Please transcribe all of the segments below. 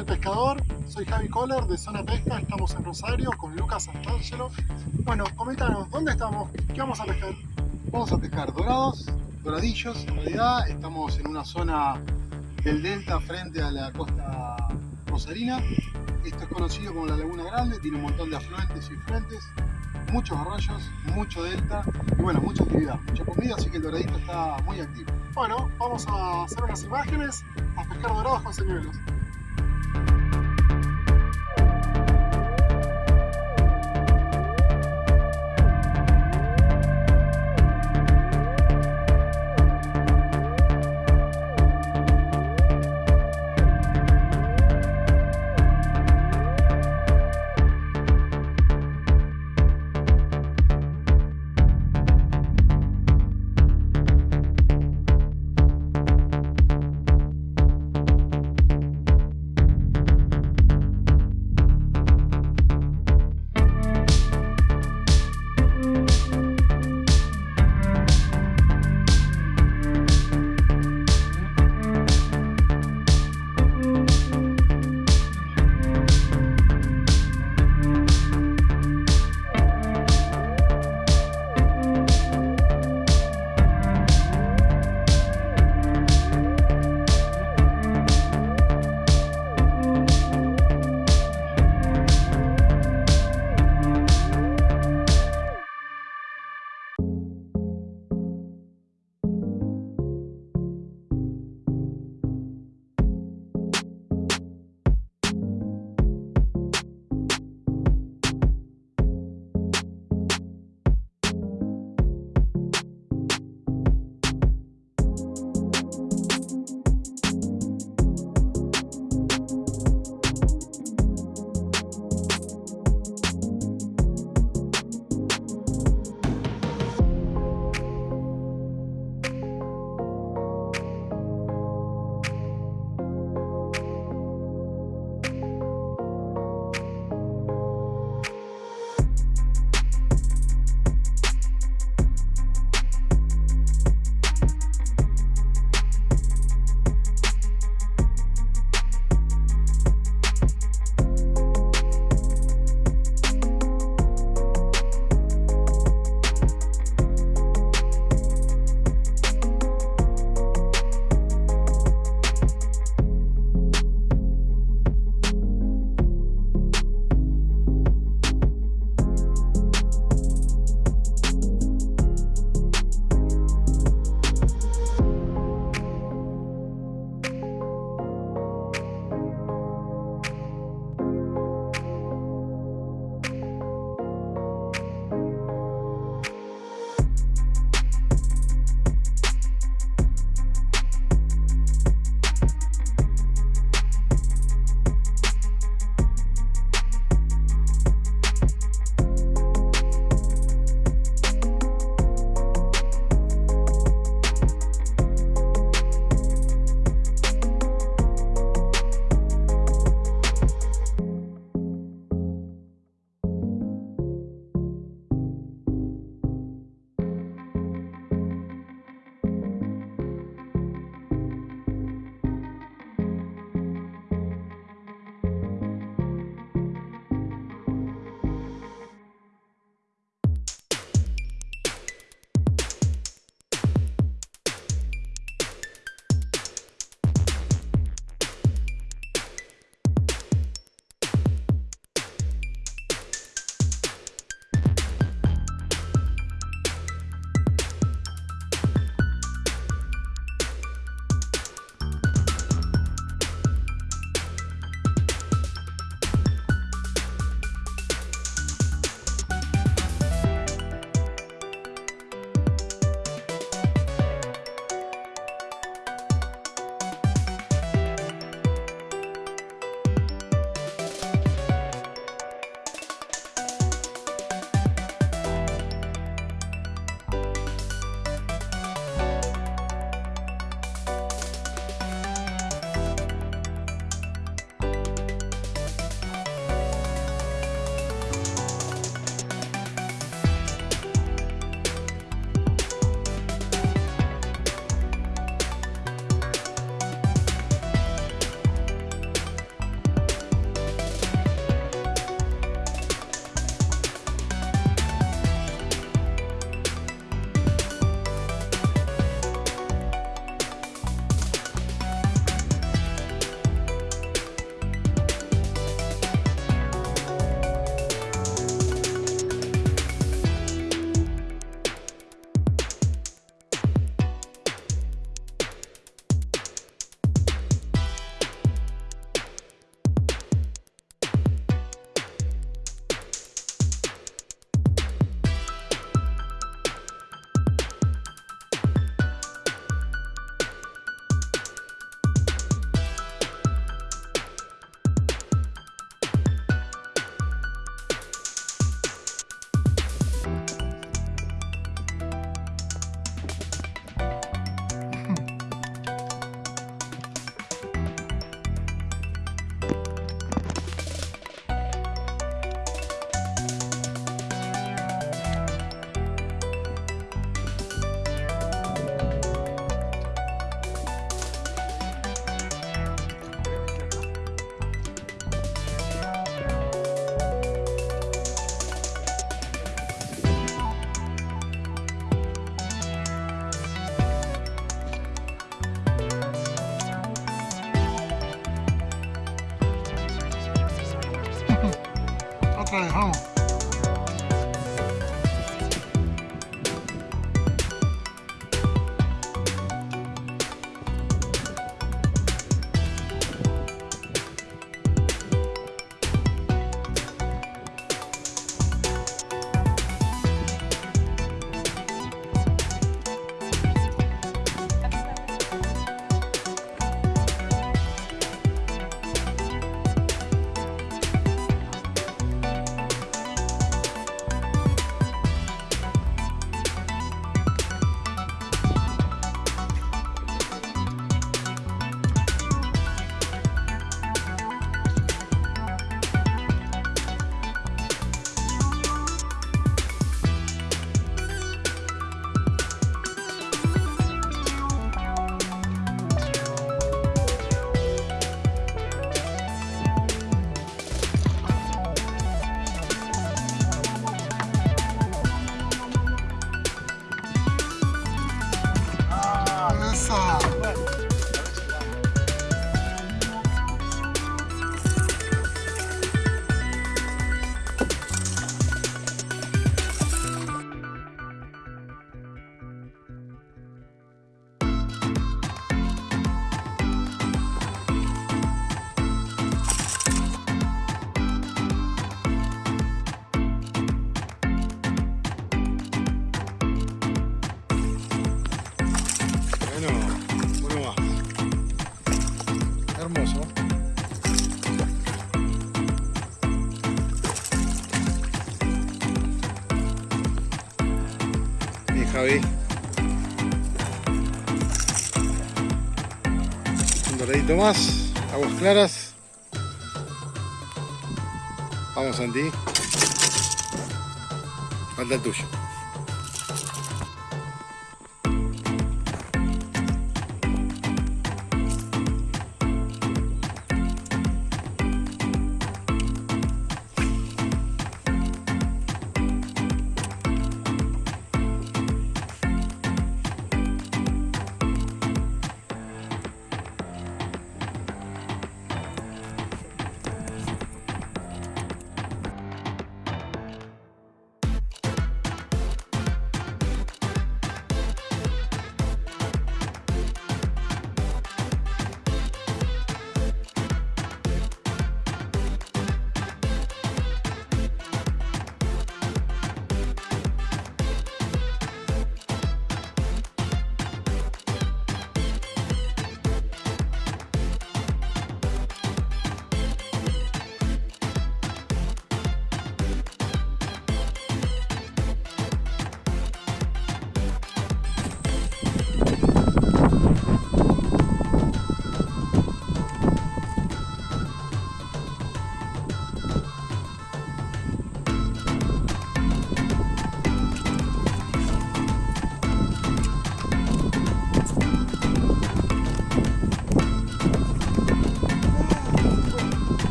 del pescador, soy Javi Kohler de Zona Pesca, estamos en Rosario con Lucas Santangelo. Bueno, coméntanos, ¿dónde estamos? ¿Qué vamos a pescar? Vamos a pescar dorados, doradillos, en realidad estamos en una zona del delta frente a la costa rosarina. Esto es conocido como la Laguna Grande, tiene un montón de afluentes y frentes, muchos arroyos, mucho delta y bueno, mucha actividad, mucha comida, así que el doradito está muy activo. Bueno, vamos a hacer unas imágenes, a pescar dorados con señuelos. Bueno, ¿cómo va? Hermoso. Y Javi. Un doradito más, aguas claras. Vamos Santi. Falta el tuyo.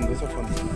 건데 석판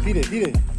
tire, tire.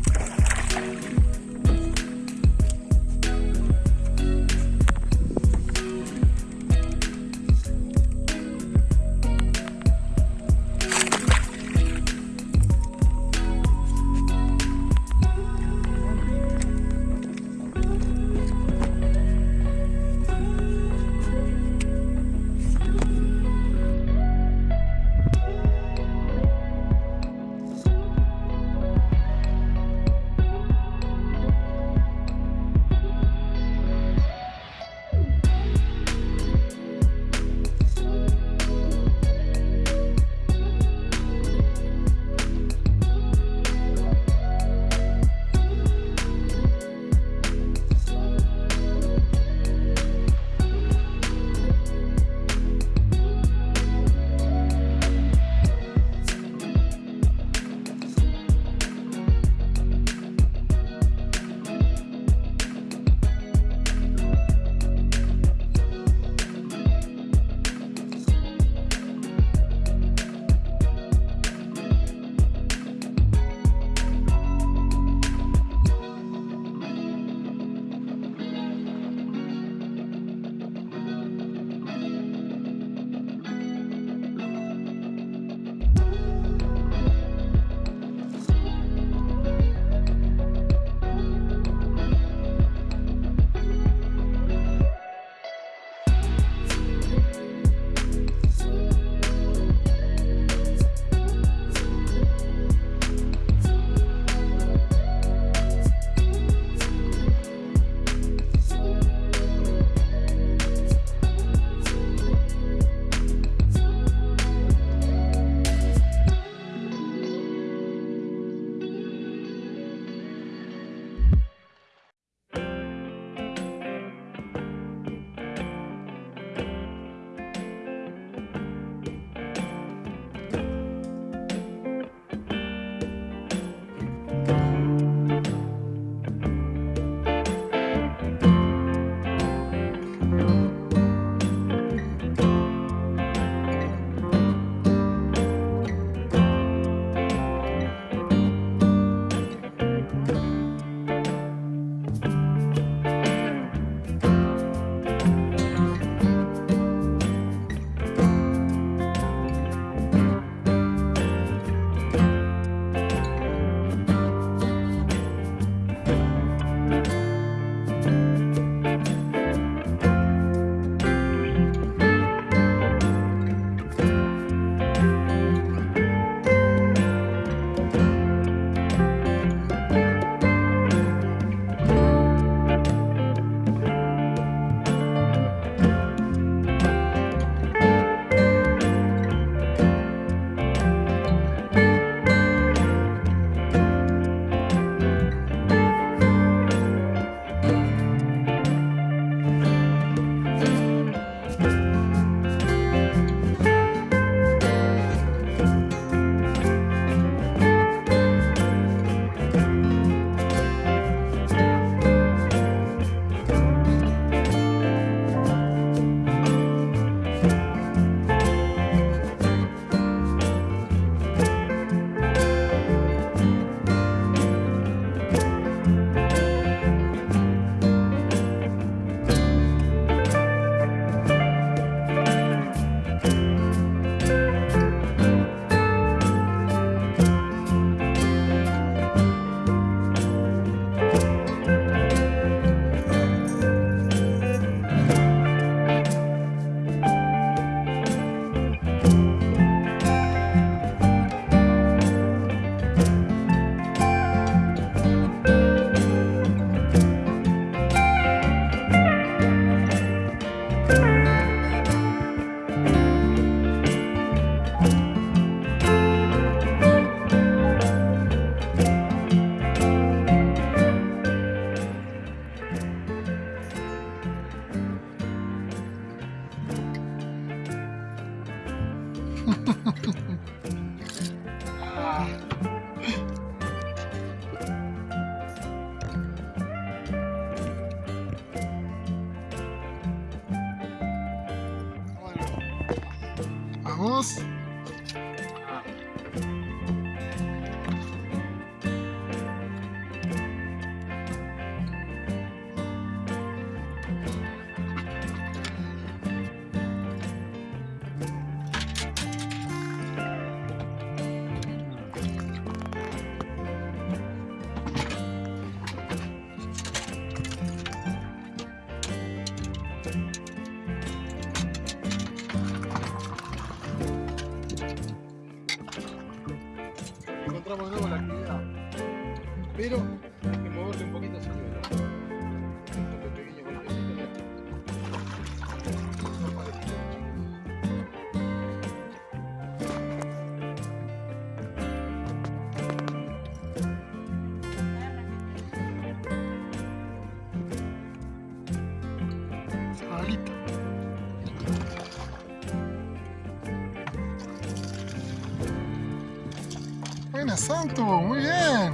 Santo, muy bien.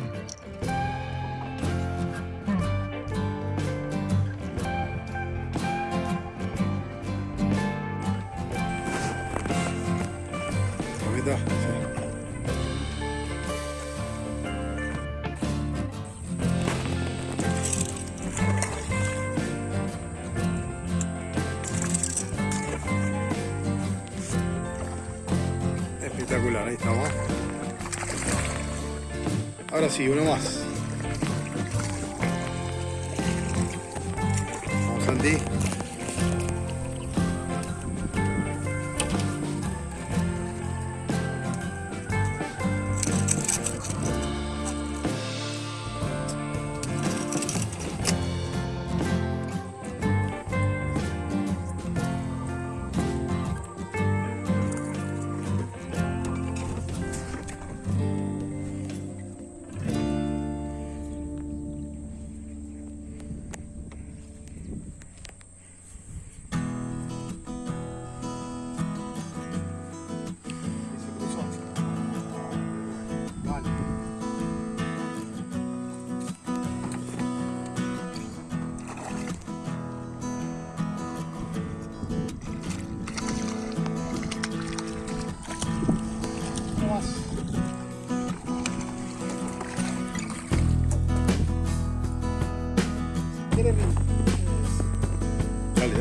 Mamita, Espectacular, ahí estamos. Ahora sí, uno más. Vamos, Santi.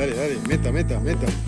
Dale, dale, meta, meta, meta.